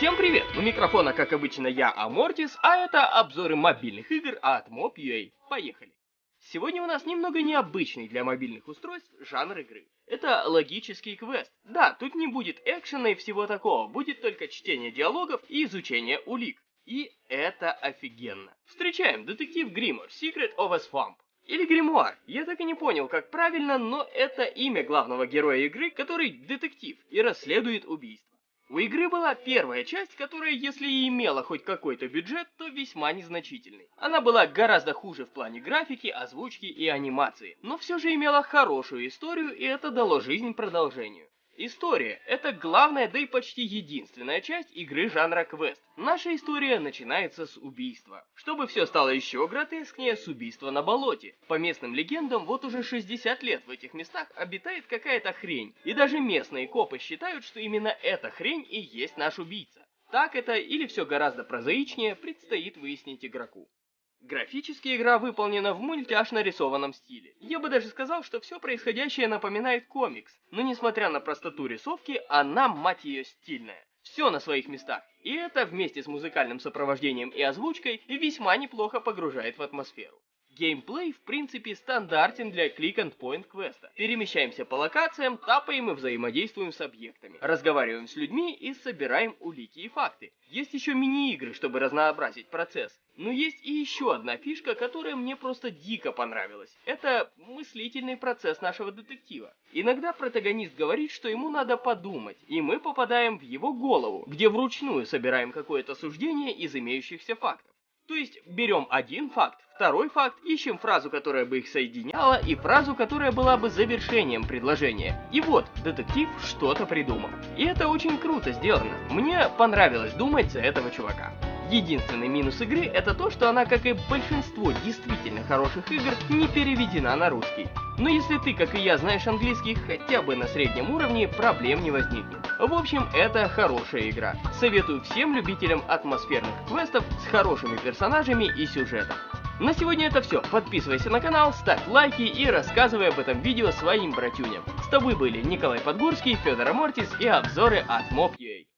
Всем привет! У микрофона, как обычно, я, Амортис, а это обзоры мобильных игр от Mob.ua. Поехали! Сегодня у нас немного необычный для мобильных устройств жанр игры. Это логический квест. Да, тут не будет экшена и всего такого, будет только чтение диалогов и изучение улик. И это офигенно. Встречаем детектив Гримор, Secret of a Swamp. Или гримуар. Я так и не понял, как правильно, но это имя главного героя игры, который детектив и расследует убийство. У игры была первая часть, которая, если и имела хоть какой-то бюджет, то весьма незначительный. Она была гораздо хуже в плане графики, озвучки и анимации, но все же имела хорошую историю, и это дало жизнь продолжению. История – это главная, да и почти единственная часть игры жанра квест. Наша история начинается с убийства. Чтобы все стало еще гротескнее, с убийства на болоте. По местным легендам, вот уже 60 лет в этих местах обитает какая-то хрень. И даже местные копы считают, что именно эта хрень и есть наш убийца. Так это или все гораздо прозаичнее, предстоит выяснить игроку. Графически игра выполнена в мультяшно нарисованном стиле. Я бы даже сказал, что все происходящее напоминает комикс, но несмотря на простоту рисовки, она, мать ее, стильная. Все на своих местах, и это вместе с музыкальным сопровождением и озвучкой весьма неплохо погружает в атмосферу. Геймплей, в принципе, стандартен для клик-and-point квеста. Перемещаемся по локациям, тапаем и взаимодействуем с объектами. Разговариваем с людьми и собираем улики и факты. Есть еще мини-игры, чтобы разнообразить процесс. Но есть и еще одна фишка, которая мне просто дико понравилась. Это мыслительный процесс нашего детектива. Иногда протагонист говорит, что ему надо подумать, и мы попадаем в его голову, где вручную собираем какое-то суждение из имеющихся фактов. То есть берем один факт, второй факт, ищем фразу, которая бы их соединяла, и фразу, которая была бы завершением предложения. И вот, детектив что-то придумал. И это очень круто сделано. Мне понравилось думать за этого чувака. Единственный минус игры это то, что она, как и большинство действительно хороших игр, не переведена на русский. Но если ты, как и я, знаешь английский хотя бы на среднем уровне, проблем не возникнет. В общем, это хорошая игра. Советую всем любителям атмосферных квестов с хорошими персонажами и сюжетом. На сегодня это все. Подписывайся на канал, ставь лайки и рассказывай об этом видео своим братюням. С тобой были Николай Подгурский, Федор Амортис и обзоры от Mob.ua.